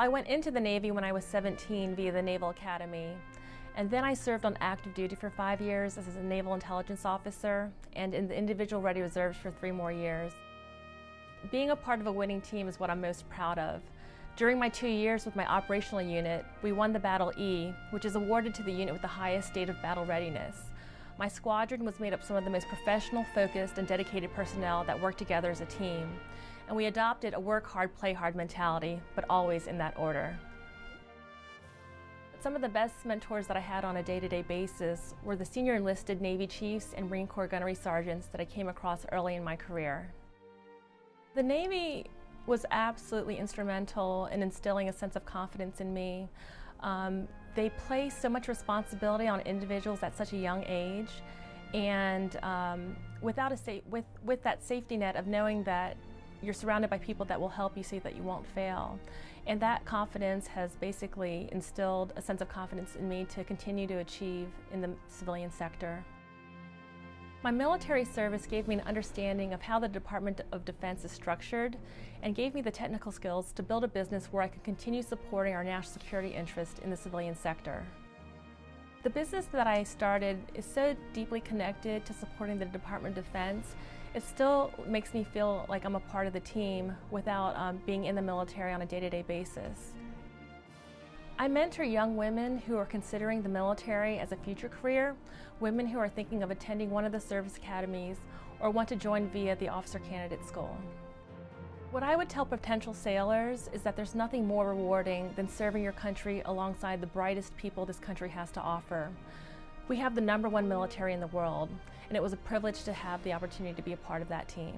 I went into the Navy when I was 17 via the Naval Academy. And then I served on active duty for five years as a Naval Intelligence Officer and in the Individual Ready Reserves for three more years. Being a part of a winning team is what I'm most proud of. During my two years with my operational unit, we won the Battle E, which is awarded to the unit with the highest state of battle readiness. My squadron was made up of some of the most professional, focused, and dedicated personnel that work together as a team. And we adopted a work hard, play hard mentality, but always in that order. Some of the best mentors that I had on a day-to-day -day basis were the senior enlisted Navy chiefs and Marine Corps gunnery sergeants that I came across early in my career. The Navy was absolutely instrumental in instilling a sense of confidence in me. Um, they place so much responsibility on individuals at such a young age and um, without a with, with that safety net of knowing that you're surrounded by people that will help you see that you won't fail. And that confidence has basically instilled a sense of confidence in me to continue to achieve in the civilian sector. My military service gave me an understanding of how the Department of Defense is structured and gave me the technical skills to build a business where I could continue supporting our national security interest in the civilian sector. The business that I started is so deeply connected to supporting the Department of Defense, it still makes me feel like I'm a part of the team without um, being in the military on a day-to-day -day basis. I mentor young women who are considering the military as a future career, women who are thinking of attending one of the service academies, or want to join via the Officer Candidate School. What I would tell potential sailors is that there's nothing more rewarding than serving your country alongside the brightest people this country has to offer. We have the number one military in the world, and it was a privilege to have the opportunity to be a part of that team.